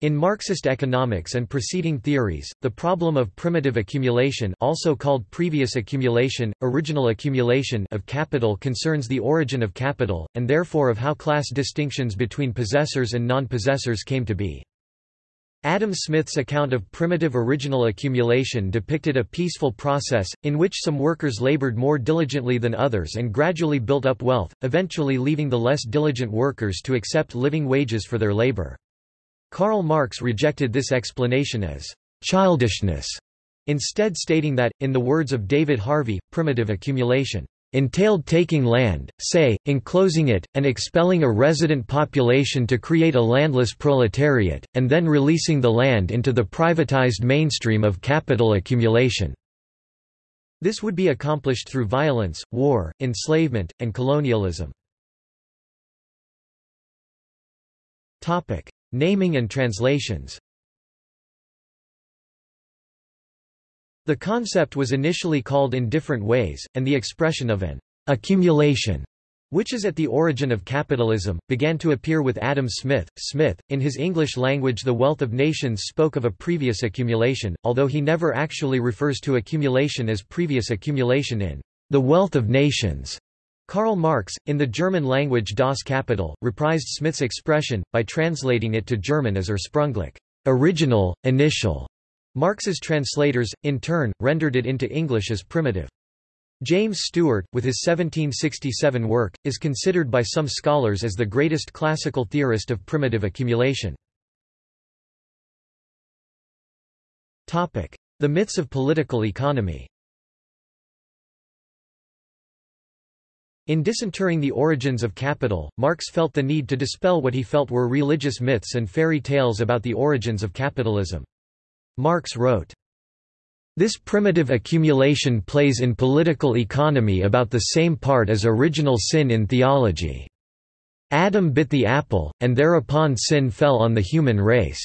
In Marxist economics and preceding theories, the problem of primitive accumulation also called previous accumulation, original accumulation of capital concerns the origin of capital, and therefore of how class distinctions between possessors and non-possessors came to be. Adam Smith's account of primitive original accumulation depicted a peaceful process, in which some workers labored more diligently than others and gradually built up wealth, eventually leaving the less diligent workers to accept living wages for their labor. Karl Marx rejected this explanation as childishness, instead stating that, in the words of David Harvey, primitive accumulation entailed taking land, say, enclosing it, and expelling a resident population to create a landless proletariat, and then releasing the land into the privatized mainstream of capital accumulation. This would be accomplished through violence, war, enslavement, and colonialism. Naming and translations The concept was initially called in different ways, and the expression of an accumulation which is at the origin of capitalism, began to appear with Adam Smith. Smith, in his English language The Wealth of Nations spoke of a previous accumulation, although he never actually refers to accumulation as previous accumulation in The Wealth of Nations. Karl Marx, in the German language Das Kapital, reprised Smith's expression, by translating it to German as Ursprünglich original, initial. Marx's translators, in turn, rendered it into English as primitive. James Steuart, with his 1767 work, is considered by some scholars as the greatest classical theorist of primitive accumulation. The myths of political economy In disinterring the origins of capital, Marx felt the need to dispel what he felt were religious myths and fairy tales about the origins of capitalism. Marx wrote, this primitive accumulation plays in political economy about the same part as original sin in theology. Adam bit the apple, and thereupon sin fell on the human race.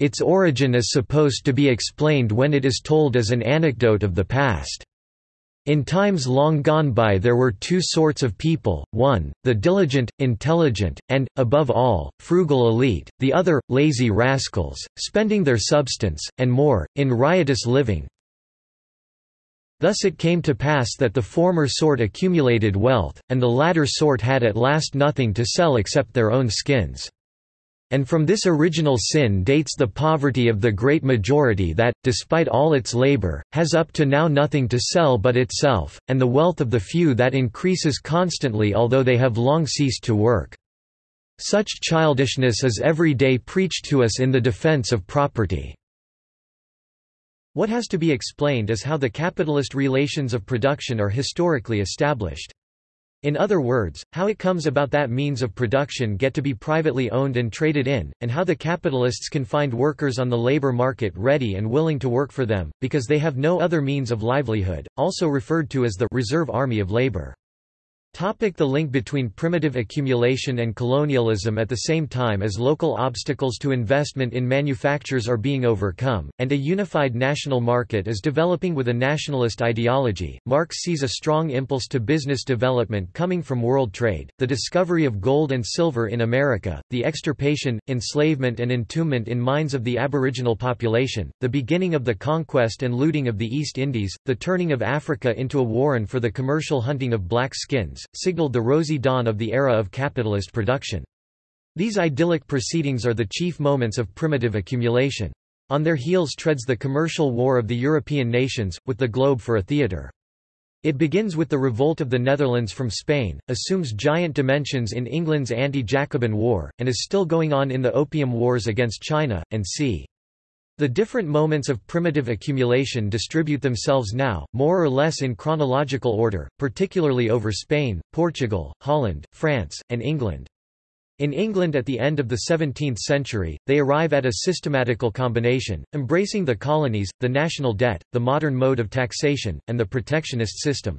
Its origin is supposed to be explained when it is told as an anecdote of the past. In times long gone by there were two sorts of people, one, the diligent, intelligent, and, above all, frugal elite, the other, lazy rascals, spending their substance, and more, in riotous living. Thus it came to pass that the former sort accumulated wealth, and the latter sort had at last nothing to sell except their own skins. And from this original sin dates the poverty of the great majority that, despite all its labor, has up to now nothing to sell but itself, and the wealth of the few that increases constantly although they have long ceased to work. Such childishness is every day preached to us in the defense of property. What has to be explained is how the capitalist relations of production are historically established. In other words, how it comes about that means of production get to be privately owned and traded in, and how the capitalists can find workers on the labor market ready and willing to work for them, because they have no other means of livelihood, also referred to as the reserve army of labor. Topic the link between primitive accumulation and colonialism At the same time as local obstacles to investment in manufactures are being overcome, and a unified national market is developing with a nationalist ideology, Marx sees a strong impulse to business development coming from world trade, the discovery of gold and silver in America, the extirpation, enslavement and entombment in mines of the aboriginal population, the beginning of the conquest and looting of the East Indies, the turning of Africa into a warren for the commercial hunting of black skins, signaled the rosy dawn of the era of capitalist production. These idyllic proceedings are the chief moments of primitive accumulation. On their heels treads the commercial war of the European nations, with the globe for a theatre. It begins with the revolt of the Netherlands from Spain, assumes giant dimensions in England's anti-Jacobin War, and is still going on in the Opium Wars against China, and c. The different moments of primitive accumulation distribute themselves now, more or less in chronological order, particularly over Spain, Portugal, Holland, France, and England. In England at the end of the 17th century, they arrive at a systematical combination, embracing the colonies, the national debt, the modern mode of taxation, and the protectionist system.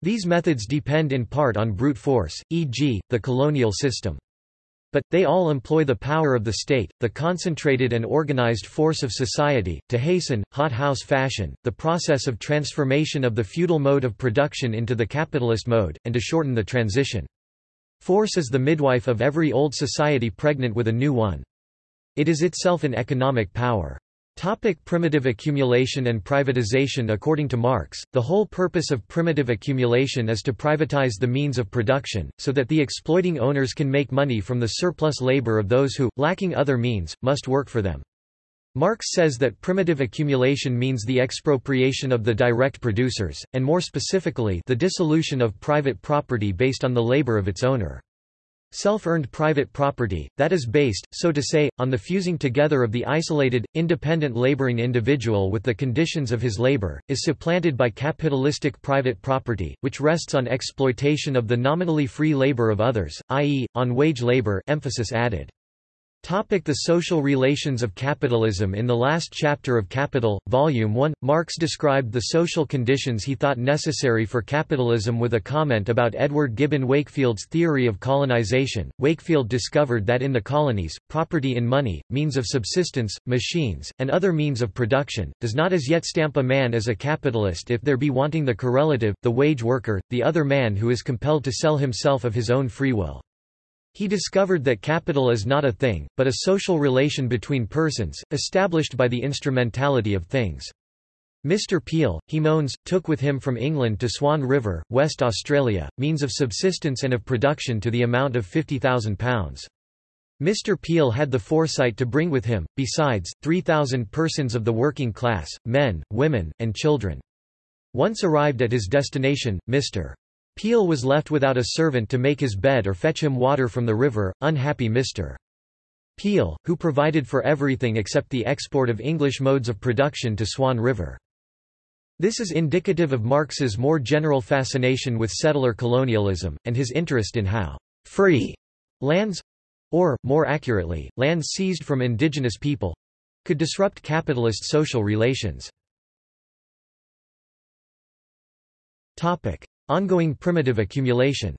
These methods depend in part on brute force, e.g., the colonial system. But, they all employ the power of the state, the concentrated and organized force of society, to hasten, hothouse fashion, the process of transformation of the feudal mode of production into the capitalist mode, and to shorten the transition. Force is the midwife of every old society pregnant with a new one. It is itself an economic power. Topic primitive accumulation and privatization According to Marx, the whole purpose of primitive accumulation is to privatize the means of production, so that the exploiting owners can make money from the surplus labor of those who, lacking other means, must work for them. Marx says that primitive accumulation means the expropriation of the direct producers, and more specifically the dissolution of private property based on the labor of its owner. Self-earned private property, that is based, so to say, on the fusing together of the isolated, independent laboring individual with the conditions of his labor, is supplanted by capitalistic private property, which rests on exploitation of the nominally free labor of others, i.e., on wage labor emphasis added. Topic the social relations of capitalism In the last chapter of Capital, Volume 1, Marx described the social conditions he thought necessary for capitalism with a comment about Edward Gibbon Wakefield's theory of colonization. Wakefield discovered that in the colonies, property in money, means of subsistence, machines, and other means of production, does not as yet stamp a man as a capitalist if there be wanting the correlative, the wage worker, the other man who is compelled to sell himself of his own free will. He discovered that capital is not a thing, but a social relation between persons, established by the instrumentality of things. Mr. Peel, he moans, took with him from England to Swan River, West Australia, means of subsistence and of production to the amount of £50,000. Mr. Peel had the foresight to bring with him, besides, 3,000 persons of the working class, men, women, and children. Once arrived at his destination, Mr. Peel was left without a servant to make his bed or fetch him water from the river, unhappy Mr. Peel, who provided for everything except the export of English modes of production to Swan River. This is indicative of Marx's more general fascination with settler colonialism, and his interest in how free lands—or, more accurately, lands seized from indigenous people—could disrupt capitalist social relations. Ongoing primitive accumulation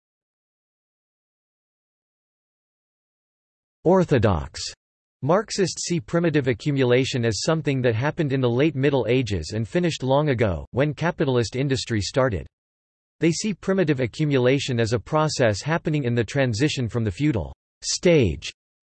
Orthodox Marxists see primitive accumulation as something that happened in the late Middle Ages and finished long ago, when capitalist industry started. They see primitive accumulation as a process happening in the transition from the feudal stage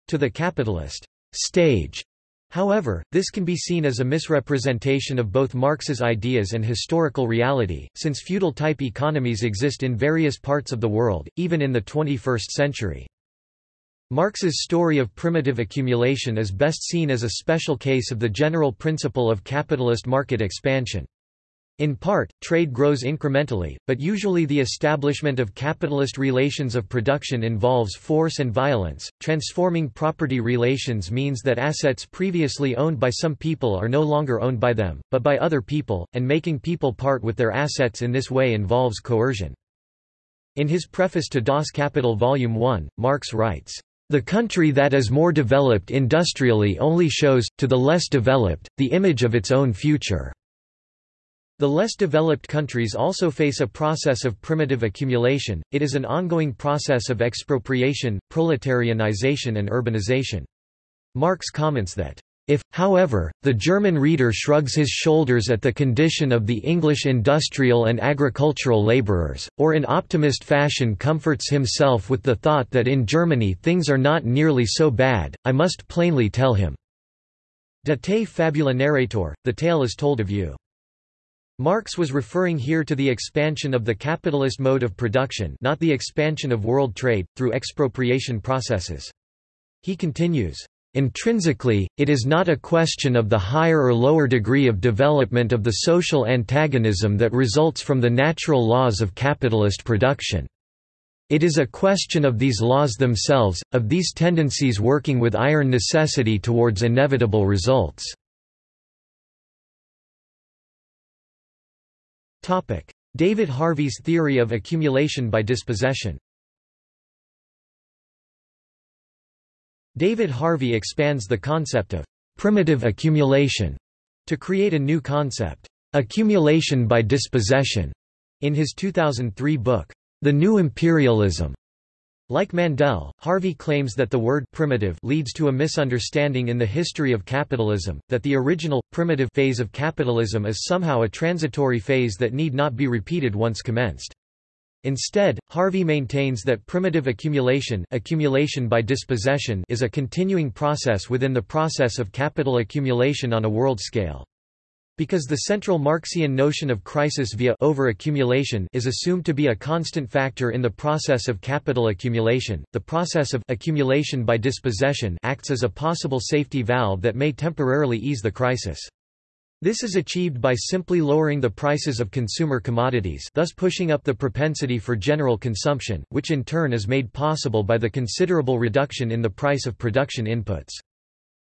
to the capitalist stage. However, this can be seen as a misrepresentation of both Marx's ideas and historical reality, since feudal-type economies exist in various parts of the world, even in the 21st century. Marx's story of primitive accumulation is best seen as a special case of the general principle of capitalist market expansion. In part, trade grows incrementally, but usually the establishment of capitalist relations of production involves force and violence. Transforming property relations means that assets previously owned by some people are no longer owned by them, but by other people, and making people part with their assets in this way involves coercion. In his preface to Das Kapital Volume 1, Marx writes, the country that is more developed industrially only shows, to the less developed, the image of its own future. The less developed countries also face a process of primitive accumulation, it is an ongoing process of expropriation, proletarianization and urbanization. Marx comments that, if, however, the German reader shrugs his shoulders at the condition of the English industrial and agricultural laborers, or in optimist fashion comforts himself with the thought that in Germany things are not nearly so bad, I must plainly tell him. De te fabula narratur, the tale is told of you. Marx was referring here to the expansion of the capitalist mode of production not the expansion of world trade, through expropriation processes. He continues, Intrinsically, it is not a question of the higher or lower degree of development of the social antagonism that results from the natural laws of capitalist production. It is a question of these laws themselves, of these tendencies working with iron necessity towards inevitable results. David Harvey's theory of accumulation by dispossession David Harvey expands the concept of primitive accumulation to create a new concept, accumulation by dispossession, in his 2003 book, The New Imperialism. Like Mandel, Harvey claims that the word primitive leads to a misunderstanding in the history of capitalism, that the original, primitive phase of capitalism is somehow a transitory phase that need not be repeated once commenced. Instead, Harvey maintains that primitive accumulation, accumulation by dispossession is a continuing process within the process of capital accumulation on a world scale. Because the central Marxian notion of crisis via overaccumulation is assumed to be a constant factor in the process of capital accumulation, the process of accumulation by dispossession acts as a possible safety valve that may temporarily ease the crisis. This is achieved by simply lowering the prices of consumer commodities thus pushing up the propensity for general consumption, which in turn is made possible by the considerable reduction in the price of production inputs.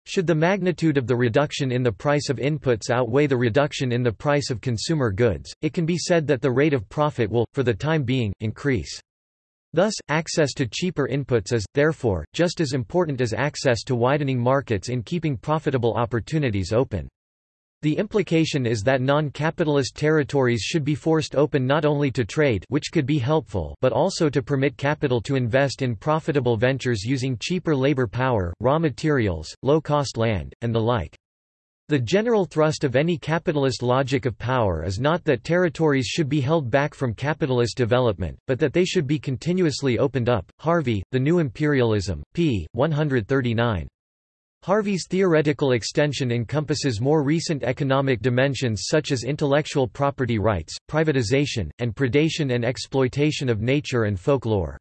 Should the magnitude of the reduction in the price of inputs outweigh the reduction in the price of consumer goods, it can be said that the rate of profit will, for the time being, increase. Thus, access to cheaper inputs is, therefore, just as important as access to widening markets in keeping profitable opportunities open. The implication is that non-capitalist territories should be forced open not only to trade which could be helpful but also to permit capital to invest in profitable ventures using cheaper labor power, raw materials, low-cost land, and the like. The general thrust of any capitalist logic of power is not that territories should be held back from capitalist development, but that they should be continuously opened up. Harvey, The New Imperialism, p. 139. Harvey's theoretical extension encompasses more recent economic dimensions such as intellectual property rights, privatization, and predation and exploitation of nature and folklore.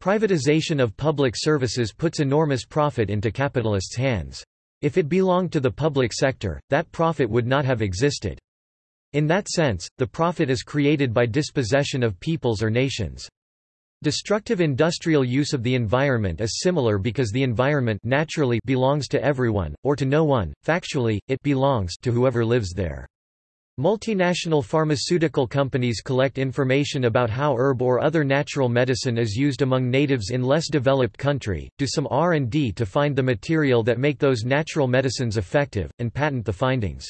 Privatization of public services puts enormous profit into capitalists' hands. If it belonged to the public sector, that profit would not have existed. In that sense, the profit is created by dispossession of peoples or nations. Destructive industrial use of the environment is similar because the environment naturally belongs to everyone, or to no one, factually, it belongs to whoever lives there. Multinational pharmaceutical companies collect information about how herb or other natural medicine is used among natives in less developed country, do some R&D to find the material that make those natural medicines effective, and patent the findings.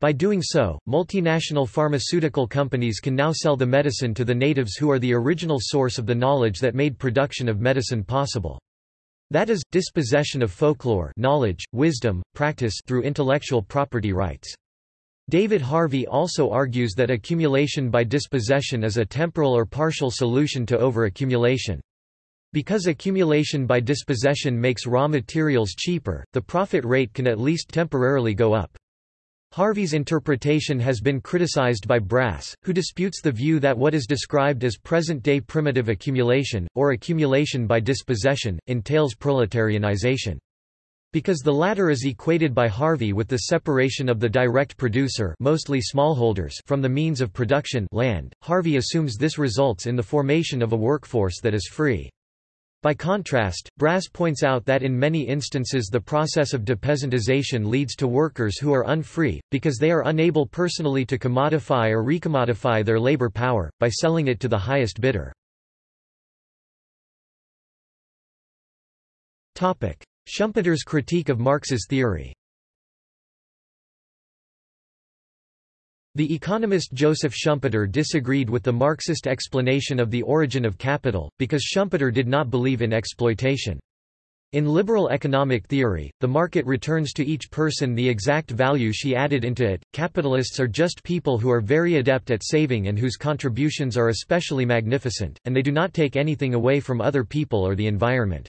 By doing so, multinational pharmaceutical companies can now sell the medicine to the natives who are the original source of the knowledge that made production of medicine possible. That is, dispossession of folklore knowledge, wisdom, practice through intellectual property rights. David Harvey also argues that accumulation by dispossession is a temporal or partial solution to overaccumulation. Because accumulation by dispossession makes raw materials cheaper, the profit rate can at least temporarily go up. Harvey's interpretation has been criticized by Brass, who disputes the view that what is described as present-day primitive accumulation, or accumulation by dispossession, entails proletarianization. Because the latter is equated by Harvey with the separation of the direct producer mostly smallholders from the means of production land, Harvey assumes this results in the formation of a workforce that is free. By contrast, Brass points out that in many instances the process of depeasantization leads to workers who are unfree, because they are unable personally to commodify or recommodify their labor power, by selling it to the highest bidder. Schumpeter's critique of Marx's theory The economist Joseph Schumpeter disagreed with the Marxist explanation of the origin of capital, because Schumpeter did not believe in exploitation. In liberal economic theory, the market returns to each person the exact value she added into it. Capitalists are just people who are very adept at saving and whose contributions are especially magnificent, and they do not take anything away from other people or the environment.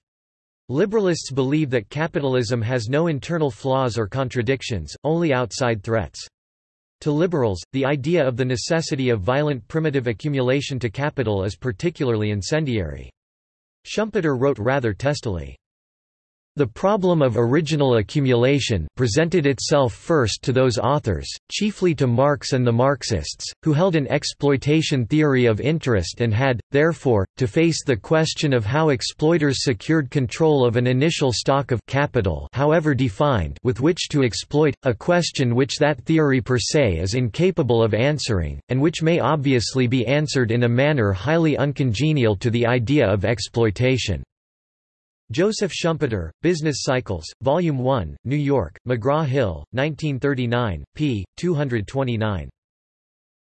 Liberalists believe that capitalism has no internal flaws or contradictions, only outside threats. To liberals, the idea of the necessity of violent primitive accumulation to capital is particularly incendiary. Schumpeter wrote rather testily, the problem of original accumulation presented itself first to those authors, chiefly to Marx and the Marxists, who held an exploitation theory of interest and had, therefore, to face the question of how exploiters secured control of an initial stock of capital however defined with which to exploit, a question which that theory per se is incapable of answering, and which may obviously be answered in a manner highly uncongenial to the idea of exploitation. Joseph Schumpeter, Business Cycles, Volume 1, New York, McGraw-Hill, 1939, p. 229.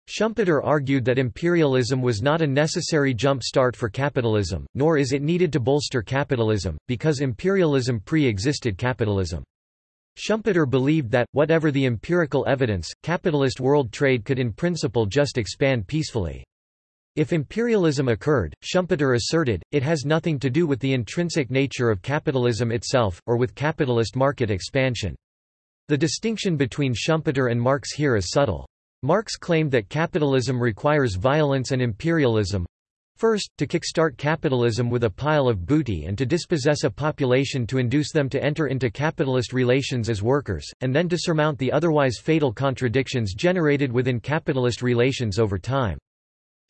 Schumpeter argued that imperialism was not a necessary jump-start for capitalism, nor is it needed to bolster capitalism, because imperialism pre-existed capitalism. Schumpeter believed that, whatever the empirical evidence, capitalist world trade could in principle just expand peacefully. If imperialism occurred, Schumpeter asserted, it has nothing to do with the intrinsic nature of capitalism itself, or with capitalist market expansion. The distinction between Schumpeter and Marx here is subtle. Marx claimed that capitalism requires violence and imperialism, First, to kickstart capitalism with a pile of booty and to dispossess a population to induce them to enter into capitalist relations as workers, and then to surmount the otherwise fatal contradictions generated within capitalist relations over time.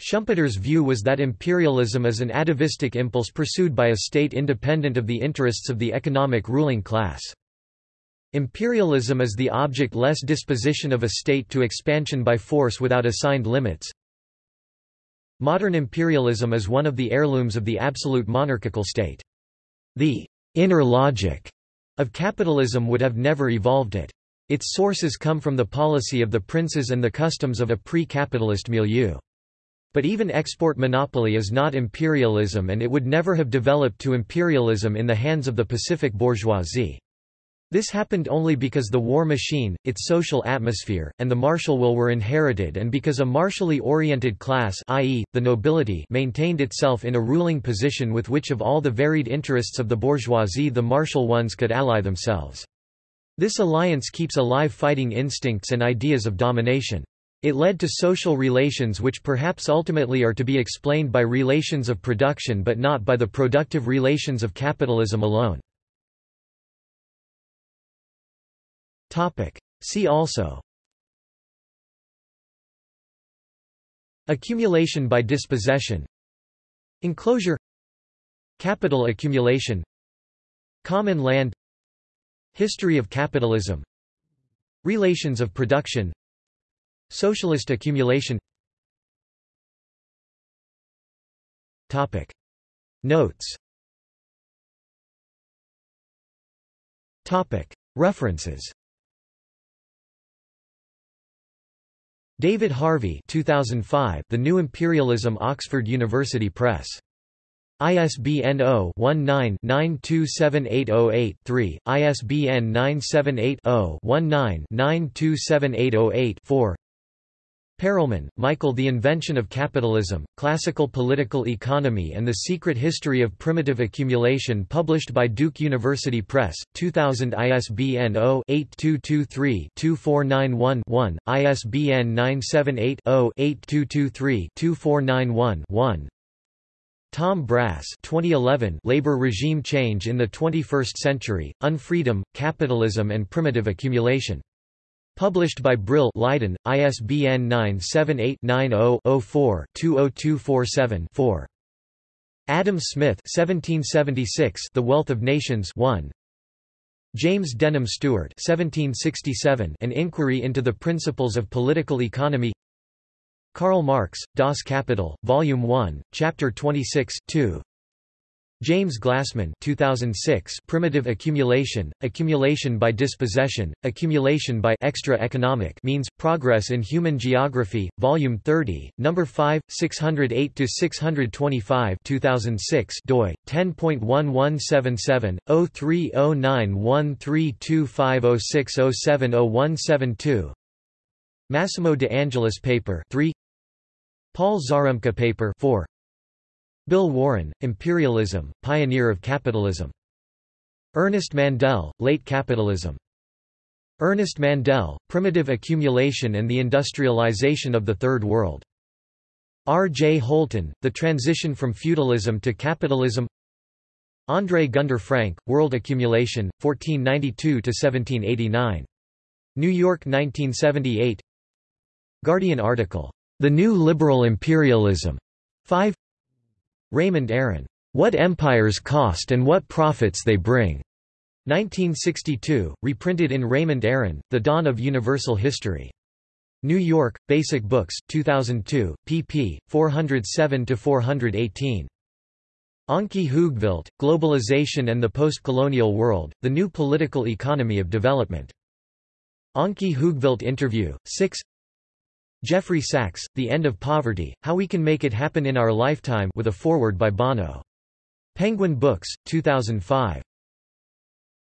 Schumpeter's view was that imperialism is an atavistic impulse pursued by a state independent of the interests of the economic ruling class. Imperialism is the object-less disposition of a state to expansion by force without assigned limits, Modern imperialism is one of the heirlooms of the absolute monarchical state. The inner logic of capitalism would have never evolved it. Its sources come from the policy of the princes and the customs of a pre-capitalist milieu. But even export monopoly is not imperialism and it would never have developed to imperialism in the hands of the Pacific bourgeoisie. This happened only because the war machine, its social atmosphere, and the martial will were inherited and because a martially oriented class i.e., the nobility maintained itself in a ruling position with which of all the varied interests of the bourgeoisie the martial ones could ally themselves. This alliance keeps alive fighting instincts and ideas of domination. It led to social relations which perhaps ultimately are to be explained by relations of production but not by the productive relations of capitalism alone. See also Accumulation by dispossession Enclosure Capital accumulation Common land History of capitalism Relations of production Socialist accumulation. Notes. References David Harvey 2005 The New Imperialism Oxford University Press. ISBN 0-19-927808-3, ISBN 978-0-19-927808-4 Perelman, Michael The Invention of Capitalism, Classical Political Economy and the Secret History of Primitive Accumulation published by Duke University Press, 2000 ISBN 0-8223-2491-1, ISBN 978-0-8223-2491-1 Tom Brass 2011 Labor Regime Change in the 21st Century, Unfreedom, Capitalism and Primitive Accumulation Published by Brill Leiden, ISBN 978-90-04-20247-4. Adam Smith 1776 The Wealth of Nations 1. James Denham Steuart 1767 An Inquiry into the Principles of Political Economy Karl Marx, Das Kapital, Volume 1, Chapter 26, 2. James Glassman 2006 Primitive Accumulation, Accumulation by Dispossession, Accumulation by Extra Economic Means, Progress in Human Geography, Volume 30, No. 5, 608–625 2006 doi, 10.1177, 0309132506070172 Massimo De Angelis paper 3 Paul Zarembka paper 4 Bill Warren, Imperialism, Pioneer of Capitalism. Ernest Mandel, Late Capitalism. Ernest Mandel, Primitive Accumulation and the Industrialization of the Third World. R. J. Holton, The Transition from Feudalism to Capitalism André Gunder Frank, World Accumulation, 1492–1789. New York 1978 Guardian article, The New Liberal Imperialism. 5 Raymond Aron, What Empires Cost and What Profits They Bring. 1962, reprinted in Raymond Aron, The Dawn of Universal History. New York, Basic Books, 2002, pp. 407–418. Ankie Hoogvelt, Globalization and the Post-Colonial World, The New Political Economy of Development. Ankie Hoogvelt interview, 6 Jeffrey Sachs, The End of Poverty, How We Can Make It Happen in Our Lifetime with a foreword by Bono. Penguin Books, 2005.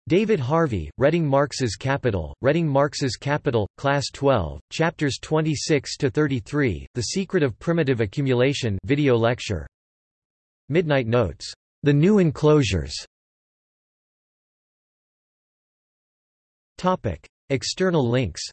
David Harvey, Reading Marx's Capital, Reading Marx's Capital, Class 12, Chapters 26–33, The Secret of Primitive Accumulation video lecture. Midnight Notes. The New Enclosures. External links